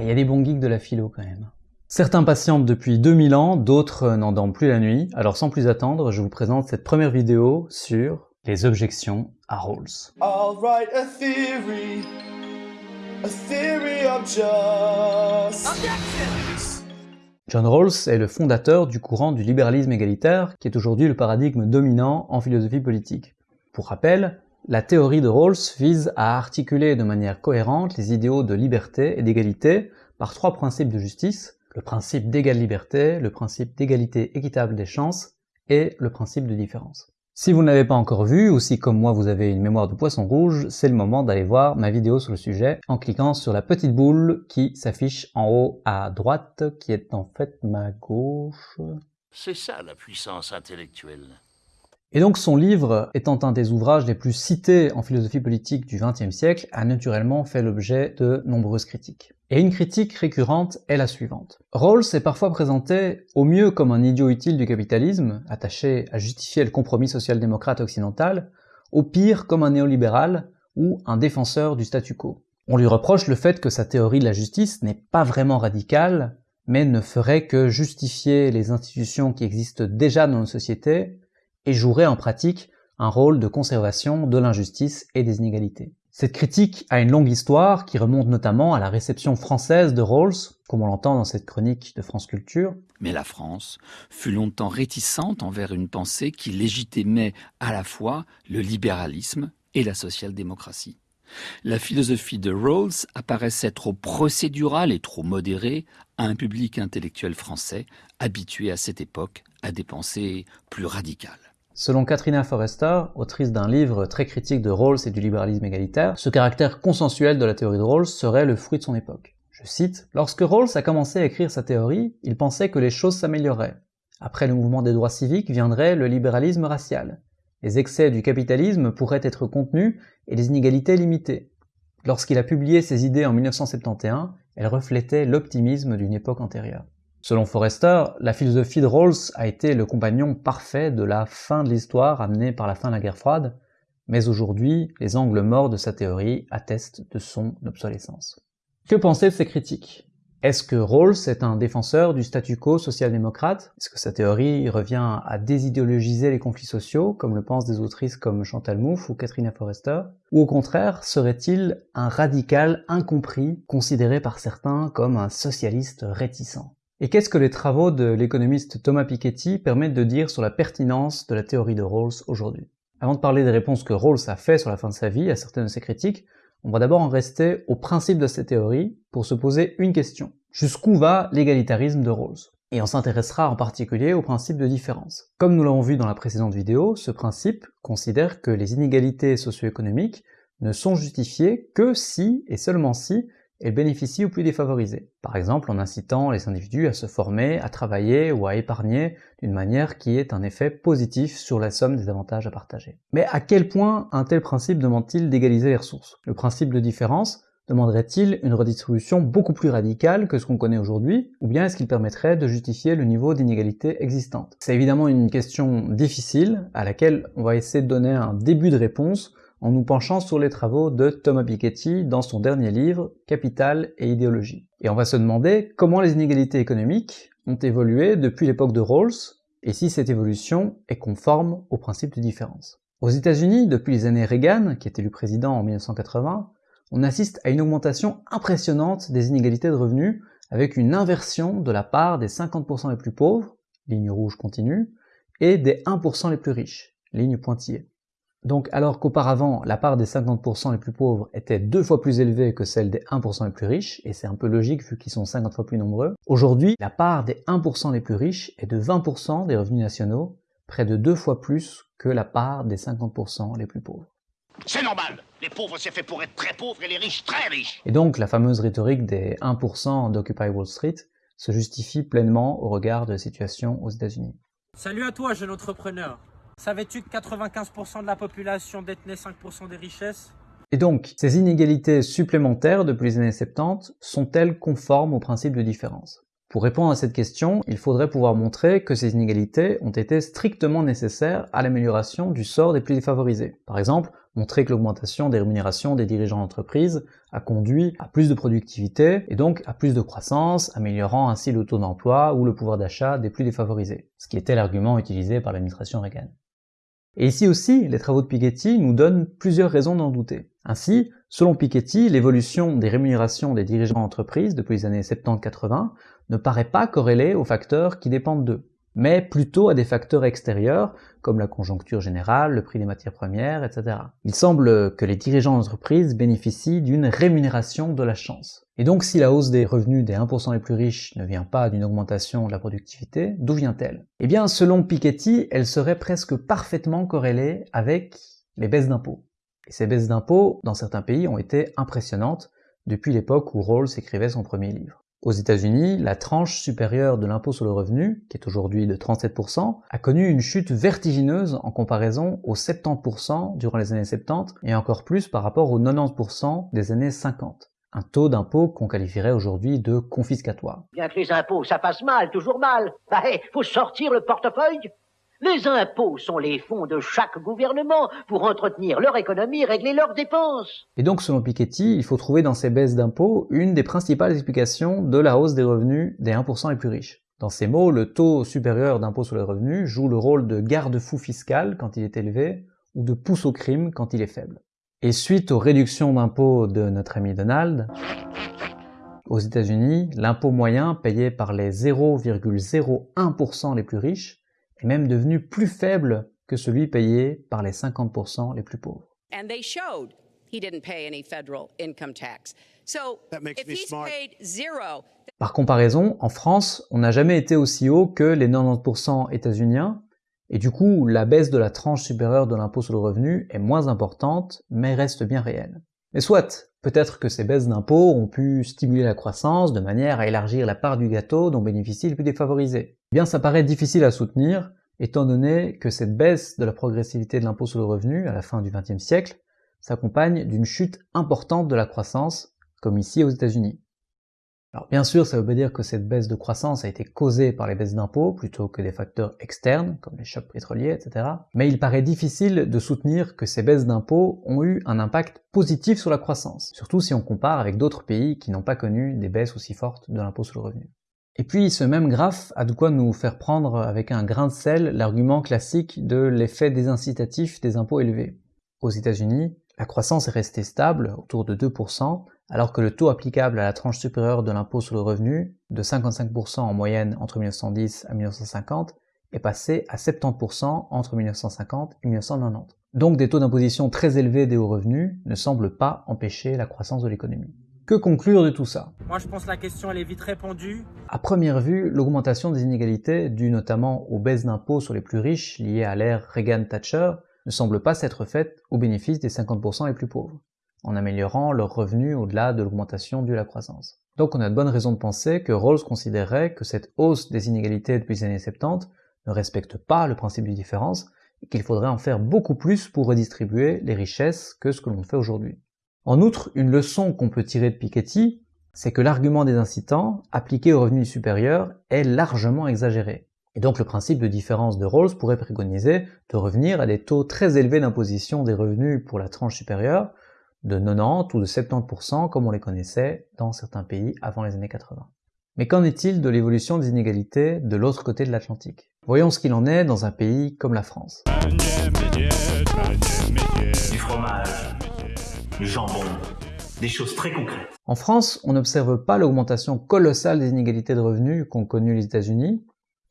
il y a des bons geeks de la philo quand même. Certains patientent depuis 2000 ans, d'autres n'en dorment plus la nuit, alors sans plus attendre, je vous présente cette première vidéo sur les objections à Rawls. John Rawls est le fondateur du courant du libéralisme égalitaire, qui est aujourd'hui le paradigme dominant en philosophie politique. Pour rappel, la théorie de Rawls vise à articuler de manière cohérente les idéaux de liberté et d'égalité par trois principes de justice, le principe d'égale liberté, le principe d'égalité équitable des chances et le principe de différence. Si vous ne l'avez pas encore vu, ou si comme moi vous avez une mémoire de poisson rouge, c'est le moment d'aller voir ma vidéo sur le sujet en cliquant sur la petite boule qui s'affiche en haut à droite, qui est en fait ma gauche. C'est ça la puissance intellectuelle. Et donc son livre, étant un des ouvrages les plus cités en philosophie politique du XXe siècle, a naturellement fait l'objet de nombreuses critiques. Et une critique récurrente est la suivante. Rawls est parfois présenté au mieux comme un idiot utile du capitalisme, attaché à justifier le compromis social-démocrate occidental, au pire comme un néolibéral ou un défenseur du statu quo. On lui reproche le fait que sa théorie de la justice n'est pas vraiment radicale, mais ne ferait que justifier les institutions qui existent déjà dans nos sociétés et jouerait en pratique un rôle de conservation de l'injustice et des inégalités. Cette critique a une longue histoire qui remonte notamment à la réception française de Rawls, comme on l'entend dans cette chronique de France Culture. Mais la France fut longtemps réticente envers une pensée qui légitimait à la fois le libéralisme et la social-démocratie. La philosophie de Rawls apparaissait trop procédurale et trop modérée à un public intellectuel français habitué à cette époque à des pensées plus radicales. Selon Katrina Forrester, autrice d'un livre très critique de Rawls et du libéralisme égalitaire, ce caractère consensuel de la théorie de Rawls serait le fruit de son époque. Je cite, Lorsque Rawls a commencé à écrire sa théorie, il pensait que les choses s'amélioreraient. Après le mouvement des droits civiques viendrait le libéralisme racial. Les excès du capitalisme pourraient être contenus et les inégalités limitées. Lorsqu'il a publié ses idées en 1971, elles reflétaient l'optimisme d'une époque antérieure. Selon Forrester, la philosophie de Rawls a été le compagnon parfait de la fin de l'histoire amenée par la fin de la guerre froide, mais aujourd'hui, les angles morts de sa théorie attestent de son obsolescence. Que penser de ces critiques? Est-ce que Rawls est un défenseur du statu quo social-démocrate? Est-ce que sa théorie revient à désidéologiser les conflits sociaux, comme le pensent des autrices comme Chantal Mouffe ou Katrina Forrester? Ou au contraire, serait-il un radical incompris, considéré par certains comme un socialiste réticent? Et qu'est-ce que les travaux de l'économiste Thomas Piketty permettent de dire sur la pertinence de la théorie de Rawls aujourd'hui? Avant de parler des réponses que Rawls a fait sur la fin de sa vie à certaines de ses critiques, on va d'abord en rester au principe de cette théorie pour se poser une question. Jusqu'où va l'égalitarisme de Rawls? Et on s'intéressera en particulier au principe de différence. Comme nous l'avons vu dans la précédente vidéo, ce principe considère que les inégalités socio-économiques ne sont justifiées que si, et seulement si, et bénéficie aux plus défavorisés. Par exemple en incitant les individus à se former, à travailler ou à épargner d'une manière qui ait un effet positif sur la somme des avantages à partager. Mais à quel point un tel principe demande-t-il d'égaliser les ressources? Le principe de différence demanderait-il une redistribution beaucoup plus radicale que ce qu'on connaît aujourd'hui, ou bien est-ce qu'il permettrait de justifier le niveau d'inégalité existante? C'est évidemment une question difficile à laquelle on va essayer de donner un début de réponse en nous penchant sur les travaux de Thomas Piketty dans son dernier livre Capital et idéologie. Et on va se demander comment les inégalités économiques ont évolué depuis l'époque de Rawls et si cette évolution est conforme au principe de différence. Aux États-Unis, depuis les années Reagan, qui est élu président en 1980, on assiste à une augmentation impressionnante des inégalités de revenus avec une inversion de la part des 50% les plus pauvres, ligne rouge continue, et des 1% les plus riches, ligne pointillée. Donc alors qu'auparavant la part des 50% les plus pauvres était deux fois plus élevée que celle des 1% les plus riches, et c'est un peu logique vu qu'ils sont 50 fois plus nombreux, aujourd'hui la part des 1% les plus riches est de 20% des revenus nationaux, près de deux fois plus que la part des 50% les plus pauvres. C'est normal Les pauvres c'est fait pour être très pauvres et les riches très riches Et donc la fameuse rhétorique des 1% d'Occupy Wall Street se justifie pleinement au regard de la situation aux États-Unis. Salut à toi jeune entrepreneur Savais-tu que 95% de la population détenait 5% des richesses? Et donc, ces inégalités supplémentaires depuis les années 70 sont-elles conformes au principe de différence? Pour répondre à cette question, il faudrait pouvoir montrer que ces inégalités ont été strictement nécessaires à l'amélioration du sort des plus défavorisés. Par exemple, montrer que l'augmentation des rémunérations des dirigeants d'entreprise a conduit à plus de productivité et donc à plus de croissance, améliorant ainsi le taux d'emploi ou le pouvoir d'achat des plus défavorisés, ce qui était l'argument utilisé par l'administration Reagan. Et ici aussi, les travaux de Piketty nous donnent plusieurs raisons d'en douter. Ainsi, selon Piketty, l'évolution des rémunérations des dirigeants d'entreprise depuis les années 70-80 ne paraît pas corrélée aux facteurs qui dépendent d'eux mais plutôt à des facteurs extérieurs, comme la conjoncture générale, le prix des matières premières, etc. Il semble que les dirigeants d'entreprise bénéficient d'une rémunération de la chance. Et donc si la hausse des revenus des 1% les plus riches ne vient pas d'une augmentation de la productivité, d'où vient-elle? Eh bien, selon Piketty, elle serait presque parfaitement corrélée avec les baisses d'impôts. Et ces baisses d'impôts, dans certains pays, ont été impressionnantes depuis l'époque où Rawls écrivait son premier livre. Aux États-Unis, la tranche supérieure de l'impôt sur le revenu, qui est aujourd'hui de 37%, a connu une chute vertigineuse en comparaison aux 70% durant les années 70 et encore plus par rapport aux 90% des années 50. Un taux d'impôt qu'on qualifierait aujourd'hui de confiscatoire. Bien que les impôts, ça passe mal, toujours mal. Bah, faut sortir le portefeuille les impôts sont les fonds de chaque gouvernement pour entretenir leur économie régler leurs dépenses. Et donc, selon Piketty, il faut trouver dans ces baisses d'impôts une des principales explications de la hausse des revenus des 1% les plus riches. Dans ces mots, le taux supérieur d'impôt sur les revenus joue le rôle de garde-fou fiscal quand il est élevé ou de pousse au crime quand il est faible. Et suite aux réductions d'impôts de notre ami Donald, aux États-Unis, l'impôt moyen payé par les 0,01% les plus riches est même devenu plus faible que celui payé par les 50% les plus pauvres. And they showed he didn't pay any federal income tax. So if he's paid zero, Par comparaison, en France, on n'a jamais été aussi haut que les 90% états-uniens, et du coup, la baisse de la tranche supérieure de l'impôt sur le revenu est moins importante, mais reste bien réelle. Mais soit, peut-être que ces baisses d'impôts ont pu stimuler la croissance de manière à élargir la part du gâteau dont bénéficient les plus défavorisés. Eh bien, ça paraît difficile à soutenir, étant donné que cette baisse de la progressivité de l'impôt sur le revenu à la fin du XXe siècle s'accompagne d'une chute importante de la croissance, comme ici aux États-Unis. Alors bien sûr, ça veut pas dire que cette baisse de croissance a été causée par les baisses d'impôts plutôt que des facteurs externes, comme les chocs pétroliers, etc. Mais il paraît difficile de soutenir que ces baisses d'impôts ont eu un impact positif sur la croissance, surtout si on compare avec d'autres pays qui n'ont pas connu des baisses aussi fortes de l'impôt sur le revenu. Et puis ce même graphe a de quoi nous faire prendre avec un grain de sel l'argument classique de l'effet désincitatif des impôts élevés. Aux États-Unis, la croissance est restée stable, autour de 2%, alors que le taux applicable à la tranche supérieure de l'impôt sur le revenu, de 55% en moyenne entre 1910 à 1950, est passé à 70% entre 1950 et 1990. Donc des taux d'imposition très élevés des hauts revenus ne semblent pas empêcher la croissance de l'économie. Que conclure de tout ça? Moi je pense que la question elle est vite répondue. À première vue, l'augmentation des inégalités, due notamment aux baisses d'impôts sur les plus riches liées à l'ère Reagan-Thatcher, ne semble pas s'être faite au bénéfice des 50% les plus pauvres en améliorant leurs revenus au-delà de l'augmentation due à la croissance. Donc on a de bonnes raisons de penser que Rawls considérait que cette hausse des inégalités depuis les années 70 ne respecte pas le principe de différence et qu'il faudrait en faire beaucoup plus pour redistribuer les richesses que ce que l'on fait aujourd'hui. En outre, une leçon qu'on peut tirer de Piketty, c'est que l'argument des incitants, appliqué aux revenus supérieurs, est largement exagéré. Et donc le principe de différence de Rawls pourrait préconiser de revenir à des taux très élevés d'imposition des revenus pour la tranche supérieure, de 90 ou de 70% comme on les connaissait dans certains pays avant les années 80. Mais qu'en est-il de l'évolution des inégalités de l'autre côté de l'Atlantique? Voyons ce qu'il en est dans un pays comme la France. Du fromage, du jambon, des choses très concrètes. En France, on n'observe pas l'augmentation colossale des inégalités de revenus qu'ont connues les États-Unis,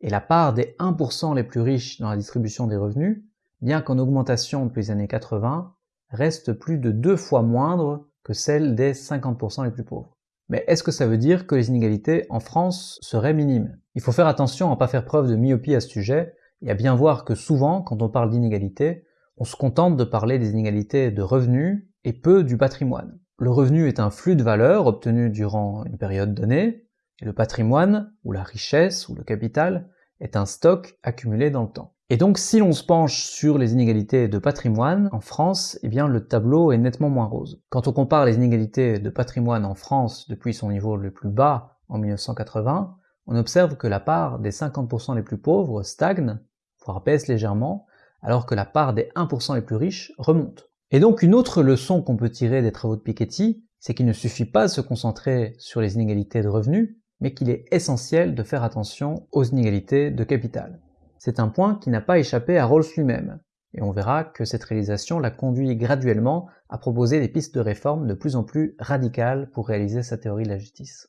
et la part des 1% les plus riches dans la distribution des revenus, bien qu'en augmentation depuis les années 80, reste plus de deux fois moindre que celle des 50% les plus pauvres. Mais est-ce que ça veut dire que les inégalités en France seraient minimes? Il faut faire attention à ne pas faire preuve de myopie à ce sujet et à bien voir que souvent, quand on parle d'inégalités, on se contente de parler des inégalités de revenus et peu du patrimoine. Le revenu est un flux de valeur obtenu durant une période donnée, et le patrimoine, ou la richesse, ou le capital, est un stock accumulé dans le temps. Et donc si l'on se penche sur les inégalités de patrimoine en France, eh bien le tableau est nettement moins rose. Quand on compare les inégalités de patrimoine en France depuis son niveau le plus bas en 1980, on observe que la part des 50% les plus pauvres stagne, voire baisse légèrement, alors que la part des 1% les plus riches remonte. Et donc une autre leçon qu'on peut tirer des travaux de Piketty, c'est qu'il ne suffit pas de se concentrer sur les inégalités de revenus, mais qu'il est essentiel de faire attention aux inégalités de capital. C'est un point qui n'a pas échappé à Rawls lui-même, et on verra que cette réalisation l'a conduit graduellement à proposer des pistes de réforme de plus en plus radicales pour réaliser sa théorie de la justice.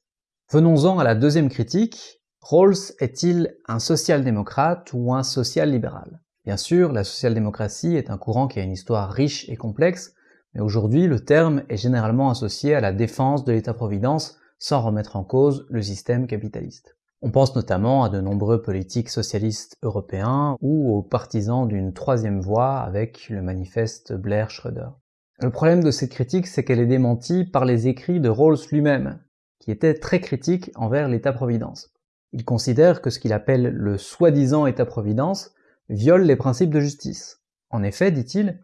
Venons-en à la deuxième critique. Rawls est-il un social-démocrate ou un social-libéral? Bien sûr, la social-démocratie est un courant qui a une histoire riche et complexe, mais aujourd'hui le terme est généralement associé à la défense de l'État-providence sans remettre en cause le système capitaliste. On pense notamment à de nombreux politiques socialistes européens ou aux partisans d'une troisième voie avec le manifeste Blair-Schröder. Le problème de cette critique, c'est qu'elle est démentie par les écrits de Rawls lui-même, qui était très critique envers l'État-providence. Il considère que ce qu'il appelle le soi-disant État-providence viole les principes de justice. En effet, dit-il,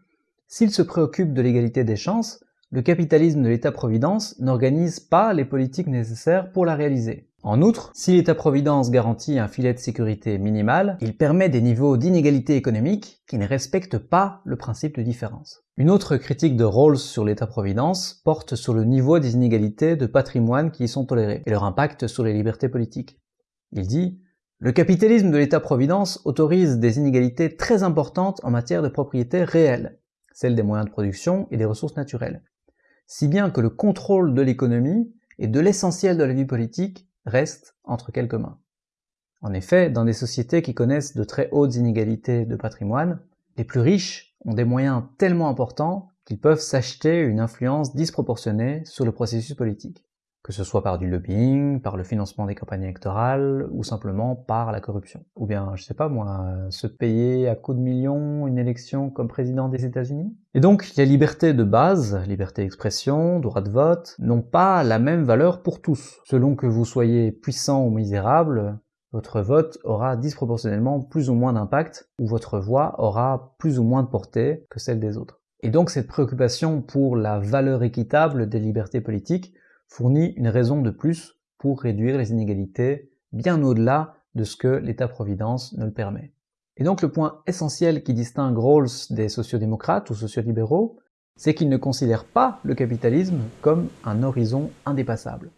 s'il se préoccupe de l'égalité des chances, le capitalisme de l'État-providence n'organise pas les politiques nécessaires pour la réaliser. En outre, si l'État-providence garantit un filet de sécurité minimal, il permet des niveaux d'inégalité économique qui ne respectent pas le principe de différence. Une autre critique de Rawls sur l'État-providence porte sur le niveau des inégalités de patrimoine qui y sont tolérées et leur impact sur les libertés politiques. Il dit le capitalisme de l'État-providence autorise des inégalités très importantes en matière de propriété réelle, celle des moyens de production et des ressources naturelles, si bien que le contrôle de l'économie et de l'essentiel de la vie politique reste entre quelques mains. En effet, dans des sociétés qui connaissent de très hautes inégalités de patrimoine, les plus riches ont des moyens tellement importants qu'ils peuvent s'acheter une influence disproportionnée sur le processus politique que ce soit par du lobbying, par le financement des campagnes électorales, ou simplement par la corruption. Ou bien, je sais pas moi, se payer à coups de millions une élection comme président des États-Unis? Et donc, les libertés de base, liberté d'expression, droit de vote, n'ont pas la même valeur pour tous. Selon que vous soyez puissant ou misérable, votre vote aura disproportionnellement plus ou moins d'impact, ou votre voix aura plus ou moins de portée que celle des autres. Et donc cette préoccupation pour la valeur équitable des libertés politiques fournit une raison de plus pour réduire les inégalités bien au-delà de ce que l'État-providence ne le permet. Et donc le point essentiel qui distingue Rawls des sociodémocrates ou sociolibéraux, c'est qu'il ne considère pas le capitalisme comme un horizon indépassable.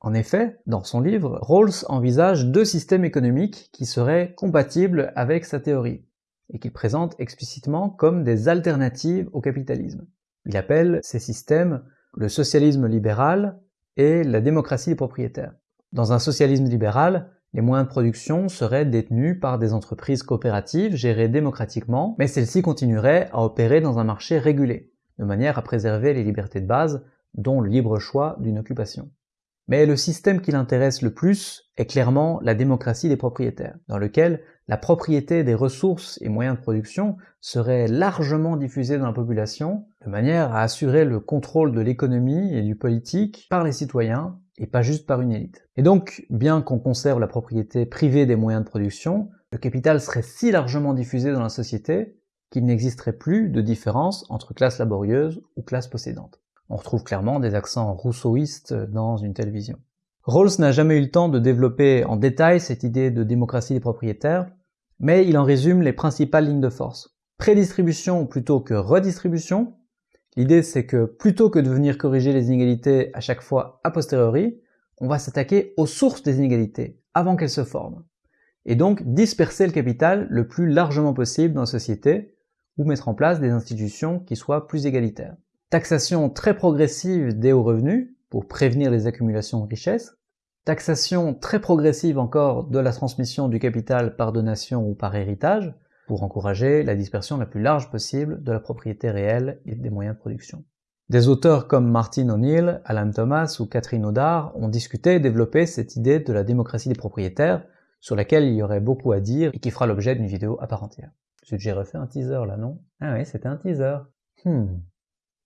En effet, dans son livre, Rawls envisage deux systèmes économiques qui seraient compatibles avec sa théorie, et qu'il présente explicitement comme des alternatives au capitalisme. Il appelle ces systèmes le socialisme libéral et la démocratie des propriétaires. Dans un socialisme libéral, les moyens de production seraient détenus par des entreprises coopératives gérées démocratiquement, mais celles-ci continueraient à opérer dans un marché régulé, de manière à préserver les libertés de base, dont le libre choix d'une occupation. Mais le système qui l'intéresse le plus est clairement la démocratie des propriétaires, dans lequel la propriété des ressources et moyens de production serait largement diffusée dans la population, de manière à assurer le contrôle de l'économie et du politique par les citoyens, et pas juste par une élite. Et donc, bien qu'on conserve la propriété privée des moyens de production, le capital serait si largement diffusé dans la société qu'il n'existerait plus de différence entre classe laborieuse ou classe possédante. On retrouve clairement des accents rousseauistes dans une telle vision. Rawls n'a jamais eu le temps de développer en détail cette idée de démocratie des propriétaires, mais il en résume les principales lignes de force. Prédistribution plutôt que redistribution. L'idée c'est que plutôt que de venir corriger les inégalités à chaque fois a posteriori, on va s'attaquer aux sources des inégalités, avant qu'elles se forment. Et donc disperser le capital le plus largement possible dans la société, ou mettre en place des institutions qui soient plus égalitaires taxation très progressive des hauts revenus pour prévenir les accumulations de richesses, taxation très progressive encore de la transmission du capital par donation ou par héritage, pour encourager la dispersion la plus large possible de la propriété réelle et des moyens de production. Des auteurs comme Martin O'Neill, Alan Thomas ou Catherine Audard ont discuté et développé cette idée de la démocratie des propriétaires, sur laquelle il y aurait beaucoup à dire et qui fera l'objet d'une vidéo à part entière. J'ai refait un teaser là, non? Ah oui, c'était un teaser. Hmm.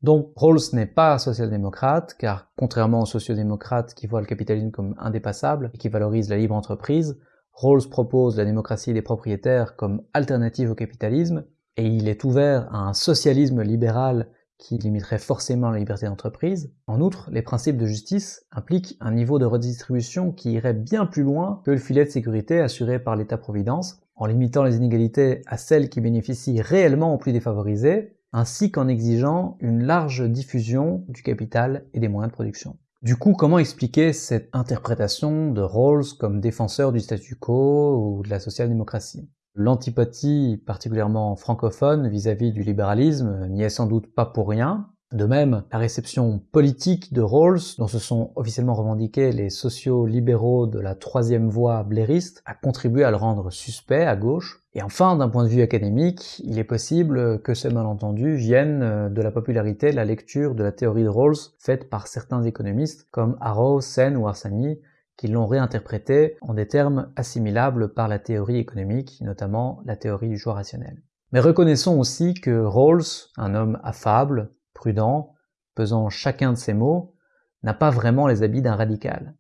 Donc Rawls n'est pas social-démocrate, car contrairement aux sociodémocrates qui voient le capitalisme comme indépassable et qui valorisent la libre entreprise, Rawls propose la démocratie des propriétaires comme alternative au capitalisme, et il est ouvert à un socialisme libéral qui limiterait forcément la liberté d'entreprise. En outre, les principes de justice impliquent un niveau de redistribution qui irait bien plus loin que le filet de sécurité assuré par l'État-providence, en limitant les inégalités à celles qui bénéficient réellement aux plus défavorisés, ainsi qu'en exigeant une large diffusion du capital et des moyens de production. Du coup, comment expliquer cette interprétation de Rawls comme défenseur du statu quo ou de la social-démocratie? L'antipathie particulièrement francophone vis-à-vis du libéralisme n'y est sans doute pas pour rien. De même, la réception politique de Rawls, dont se sont officiellement revendiqués les sociaux-libéraux de la troisième voie blairiste, a contribué à le rendre suspect à gauche. Et enfin, d'un point de vue académique, il est possible que ce malentendu vienne de la popularité de la lecture de la théorie de Rawls faite par certains économistes comme Arrow, Sen ou Arsani, qui l'ont réinterprété en des termes assimilables par la théorie économique, notamment la théorie du choix rationnel. Mais reconnaissons aussi que Rawls, un homme affable, prudent, pesant chacun de ses mots, n'a pas vraiment les habits d'un radical.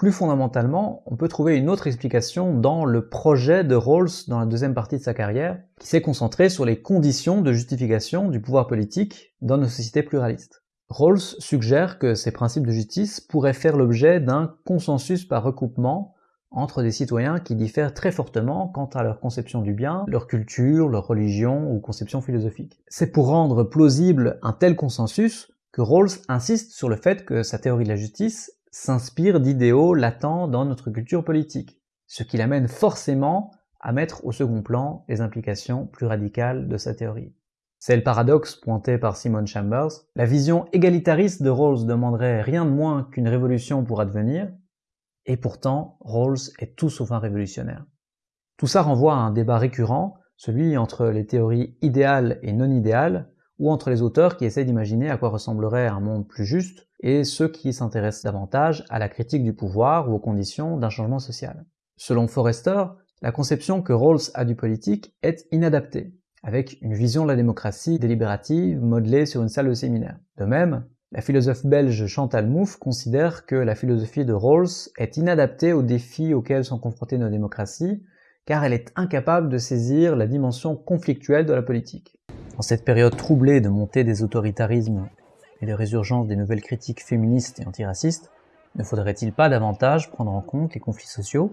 Plus fondamentalement, on peut trouver une autre explication dans le projet de Rawls dans la deuxième partie de sa carrière, qui s'est concentré sur les conditions de justification du pouvoir politique dans nos sociétés pluralistes. Rawls suggère que ces principes de justice pourraient faire l'objet d'un consensus par recoupement entre des citoyens qui diffèrent très fortement quant à leur conception du bien, leur culture, leur religion ou conception philosophique. C'est pour rendre plausible un tel consensus que Rawls insiste sur le fait que sa théorie de la justice s'inspire d'idéaux latents dans notre culture politique, ce qui l'amène forcément à mettre au second plan les implications plus radicales de sa théorie. C'est le paradoxe pointé par Simon Chambers. La vision égalitariste de Rawls demanderait rien de moins qu'une révolution pour advenir, et pourtant Rawls est tout sauf un révolutionnaire. Tout ça renvoie à un débat récurrent, celui entre les théories idéales et non idéales, ou entre les auteurs qui essaient d'imaginer à quoi ressemblerait un monde plus juste, et ceux qui s'intéressent davantage à la critique du pouvoir ou aux conditions d'un changement social. Selon Forrester, la conception que Rawls a du politique est inadaptée avec une vision de la démocratie délibérative modelée sur une salle de séminaire. De même, la philosophe belge Chantal Mouffe considère que la philosophie de Rawls est inadaptée aux défis auxquels sont confrontées nos démocraties, car elle est incapable de saisir la dimension conflictuelle de la politique. En cette période troublée de montée des autoritarismes et de résurgence des nouvelles critiques féministes et antiracistes, ne faudrait-il pas davantage prendre en compte les conflits sociaux?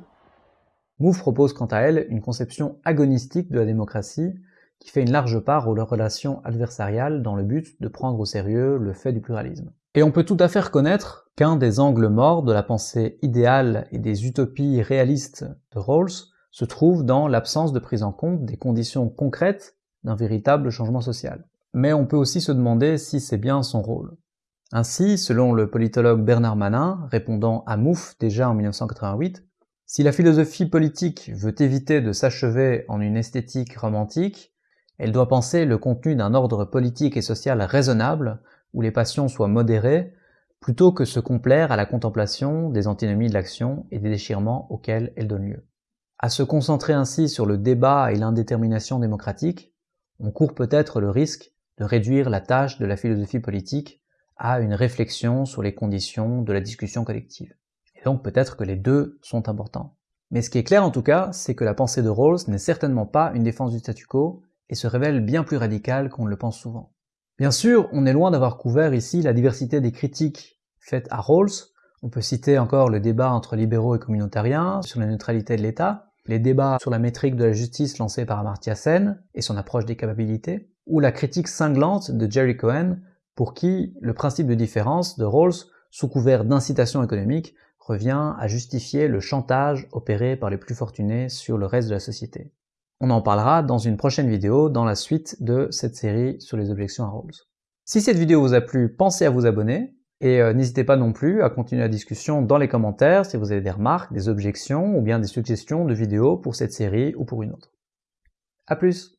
Mouffe propose quant à elle une conception agonistique de la démocratie qui fait une large part aux relations adversariales dans le but de prendre au sérieux le fait du pluralisme. Et on peut tout à fait reconnaître qu'un des angles morts de la pensée idéale et des utopies réalistes de Rawls se trouve dans l'absence de prise en compte des conditions concrètes d'un véritable changement social. Mais on peut aussi se demander si c'est bien son rôle. Ainsi, selon le politologue Bernard Manin, répondant à Mouffe déjà en 1988, si la philosophie politique veut éviter de s'achever en une esthétique romantique, elle doit penser le contenu d'un ordre politique et social raisonnable, où les passions soient modérées, plutôt que se complaire à la contemplation des antinomies de l'action et des déchirements auxquels elle donne lieu. À se concentrer ainsi sur le débat et l'indétermination démocratique, on court peut-être le risque de réduire la tâche de la philosophie politique à une réflexion sur les conditions de la discussion collective. Et donc peut-être que les deux sont importants. Mais ce qui est clair en tout cas, c'est que la pensée de Rawls n'est certainement pas une défense du statu quo, et se révèle bien plus radical qu'on ne le pense souvent. Bien sûr, on est loin d'avoir couvert ici la diversité des critiques faites à Rawls. On peut citer encore le débat entre libéraux et communautariens sur la neutralité de l'État, les débats sur la métrique de la justice lancés par Amartya Sen et son approche des capacités, ou la critique cinglante de Jerry Cohen pour qui le principe de différence de Rawls, sous couvert d'incitation économique, revient à justifier le chantage opéré par les plus fortunés sur le reste de la société. On en parlera dans une prochaine vidéo dans la suite de cette série sur les objections à Rawls. Si cette vidéo vous a plu, pensez à vous abonner et euh, n'hésitez pas non plus à continuer la discussion dans les commentaires si vous avez des remarques, des objections ou bien des suggestions de vidéos pour cette série ou pour une autre. A plus